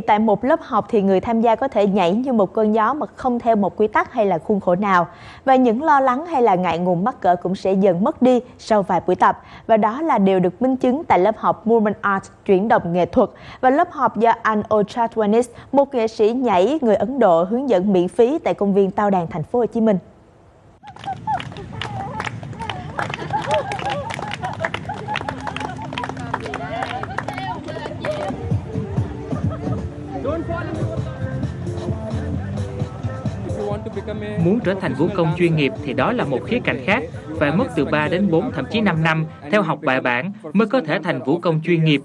Tại một lớp học thì người tham gia có thể nhảy như một cơn gió mà không theo một quy tắc hay là khuôn khổ nào. Và những lo lắng hay là ngại ngùng mắc cỡ cũng sẽ dần mất đi sau vài buổi tập. Và đó là điều được minh chứng tại lớp học Movement Art chuyển động nghệ thuật và lớp học do anh Ochatwanis, một nghệ sĩ nhảy người Ấn Độ hướng dẫn miễn phí tại công viên Tao Đàn thành phố Hồ Chí Minh. Muốn trở thành vũ công chuyên nghiệp thì đó là một khía cạnh khác, phải mất từ 3 đến 4 thậm chí 5 năm theo học bài bản mới có thể thành vũ công chuyên nghiệp.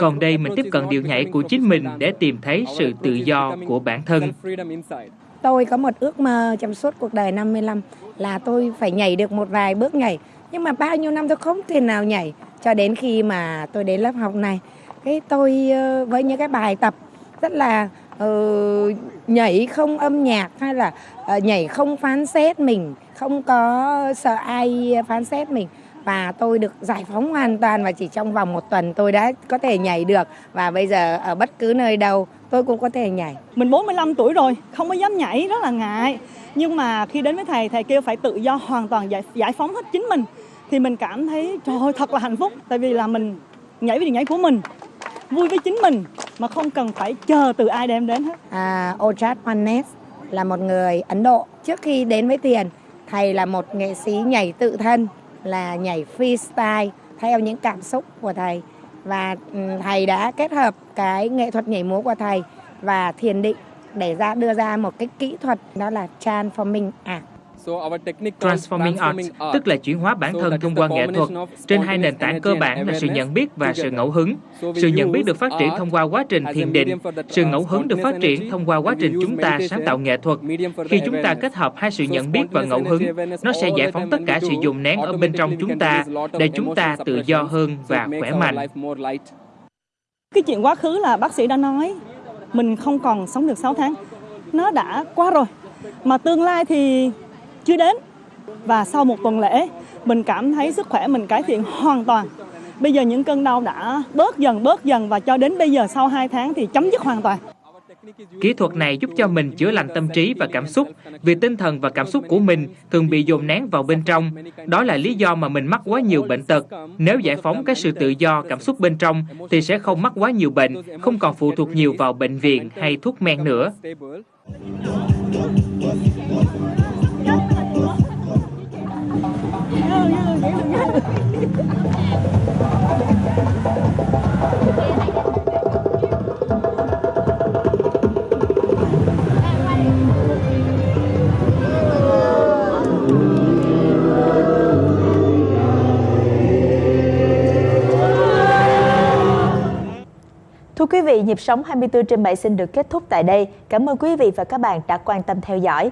Còn đây mình tiếp cận điệu nhảy của chính mình để tìm thấy sự tự do của bản thân. Tôi có một ước mơ trong suốt cuộc đời 55 là tôi phải nhảy được một vài bước nhảy. Nhưng mà bao nhiêu năm tôi không thể nào nhảy cho đến khi mà tôi đến lớp học này. Cái tôi ờ, với những cái bài tập rất là uh, nhảy không âm nhạc hay là uh, nhảy không phán xét mình không có sợ ai phán xét mình. Và tôi được giải phóng hoàn toàn và chỉ trong vòng một tuần tôi đã có thể nhảy được. Và bây giờ ở bất cứ nơi đâu tôi cũng có thể nhảy. Mình 45 tuổi rồi, không có dám nhảy rất là ngại. Nhưng mà khi đến với thầy, thầy kêu phải tự do hoàn toàn giải, giải phóng hết chính mình. Thì mình cảm thấy trời ơi thật là hạnh phúc. Tại vì là mình nhảy với điệu nhảy của mình vui với chính mình mà không cần phải chờ từ ai đem đến hết. À, Ojat Panes là một người Ấn Độ. Trước khi đến với tiền, thầy là một nghệ sĩ nhảy tự thân, là nhảy freestyle theo những cảm xúc của thầy. Và thầy đã kết hợp cái nghệ thuật nhảy múa của thầy và thiền định để ra đưa ra một cái kỹ thuật đó là transforming art. Transforming Arts, tức là chuyển hóa bản thân thông qua nghệ thuật trên hai nền tảng cơ bản là sự nhận biết và sự ngẫu hứng. Sự nhận biết được phát triển thông qua quá trình thiền định, sự ngẫu hứng được phát triển thông qua quá trình chúng ta sáng tạo nghệ thuật. Khi chúng ta kết hợp hai sự nhận biết và ngẫu hứng, nó sẽ giải phóng tất cả sự dùng nén ở bên trong chúng ta để chúng ta tự do hơn và khỏe mạnh. Cái chuyện quá khứ là bác sĩ đã nói, mình không còn sống được 6 tháng. Nó đã qua rồi. Mà tương lai thì chưa đến và sau một tuần lễ mình cảm thấy sức khỏe mình cải thiện hoàn toàn bây giờ những cơn đau đã bớt dần bớt dần và cho đến bây giờ sau 2 tháng thì chấm dứt hoàn toàn Kỹ thuật này giúp cho mình chữa lành tâm trí và cảm xúc vì tinh thần và cảm xúc của mình thường bị dồn nén vào bên trong. Đó là lý do mà mình mắc quá nhiều bệnh tật. Nếu giải phóng cái sự tự do cảm xúc bên trong thì sẽ không mắc quá nhiều bệnh, không còn phụ thuộc nhiều vào bệnh viện hay thuốc men nữa. Thưa quý vị, nhịp sống 24 trên 7 xin được kết thúc tại đây. Cảm ơn quý vị và các bạn đã quan tâm theo dõi.